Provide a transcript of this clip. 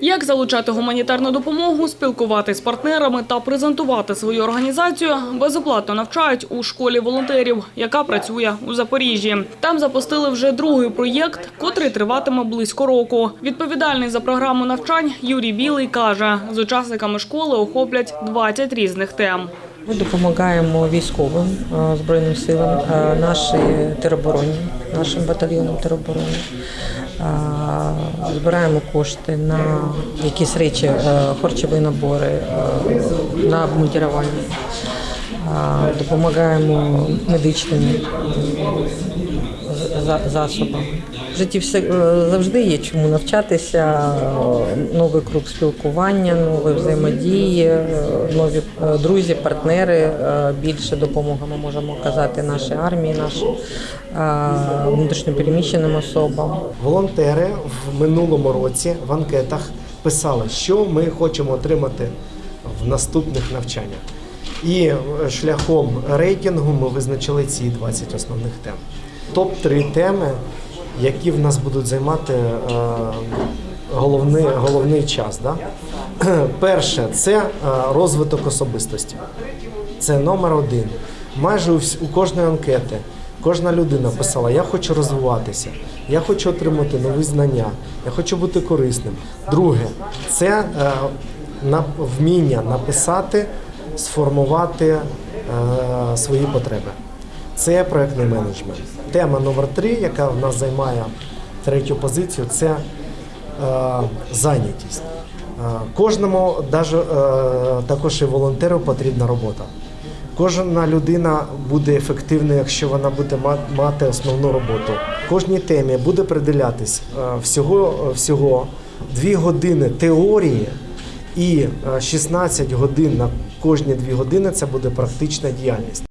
Як залучати гуманітарну допомогу, спілкуватися з партнерами та презентувати свою організацію безоплатно навчають у школі волонтерів, яка працює у Запоріжжі. Там запустили вже другий проєкт, котрий триватиме близько року. Відповідальний за програму навчань Юрій Білий каже, з учасниками школи охоплять 20 різних тем. Ми допомагаємо військовим е, збройним силам, е, нашій теробороні, нашим батальйонам тероборони. Збираємо кошти на якісь речі, е, харчові набори, е, на обмундірування. Допомагаємо медичним засобами. засобам. В житті все е, завжди є чому навчатися, е, новий круг спілкування, нові взаємодії, е, нові друзі, партнери. Більше допомоги ми можемо оказати нашій армії, нашим внутрішньопереміщеним особам. Волонтери в минулому році в анкетах писали, що ми хочемо отримати в наступних навчаннях. І шляхом рейтингу ми визначили ці 20 основних тем. Топ-3 теми, які в нас будуть займати е, головний, головний час. Да? Перше це е, розвиток особистості. Це номер один. Майже у, у кожної анкети кожна людина писала: Я хочу розвиватися, я хочу отримати нові знання, я хочу бути корисним. Друге, це е, вміння написати, сформувати свої потреби. Це проектний менеджмент. Тема номер три, яка в нас займає третю позицію, це е, зайнятість. Е, Кожному, е, також і волонтеру, потрібна робота. Кожна людина буде ефективною, якщо вона буде мати основну роботу. Кожній темі буде приділятись всього, всього 2 години теорії і е, 16 годин на кожні 2 години це буде практична діяльність.